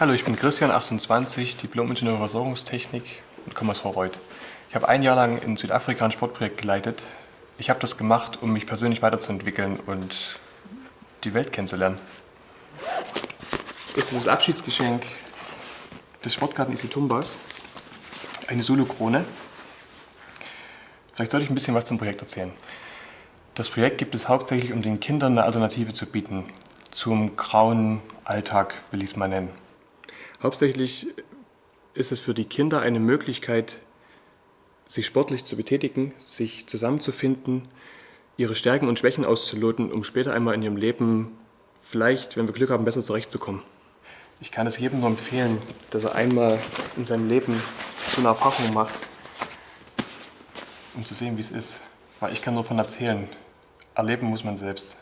Hallo, ich bin Christian, 28, Diplom-Ingenieur Versorgungstechnik und komme aus Vorreuth. Ich habe ein Jahr lang in Südafrika ein Sportprojekt geleitet. Ich habe das gemacht, um mich persönlich weiterzuentwickeln und die Welt kennenzulernen. Das ist das Abschiedsgeschenk des Sportgarten Isitumbas. Eine Solo-Krone. Vielleicht sollte ich ein bisschen was zum Projekt erzählen. Das Projekt gibt es hauptsächlich, um den Kindern eine Alternative zu bieten. Zum grauen Alltag will ich es mal nennen. Hauptsächlich ist es für die Kinder eine Möglichkeit, sich sportlich zu betätigen, sich zusammenzufinden, ihre Stärken und Schwächen auszuloten, um später einmal in ihrem Leben vielleicht, wenn wir Glück haben, besser zurechtzukommen. Ich kann es jedem nur empfehlen, dass er einmal in seinem Leben so eine Erfahrung macht, um zu sehen, wie es ist. Weil ich kann nur von erzählen. Erleben muss man selbst.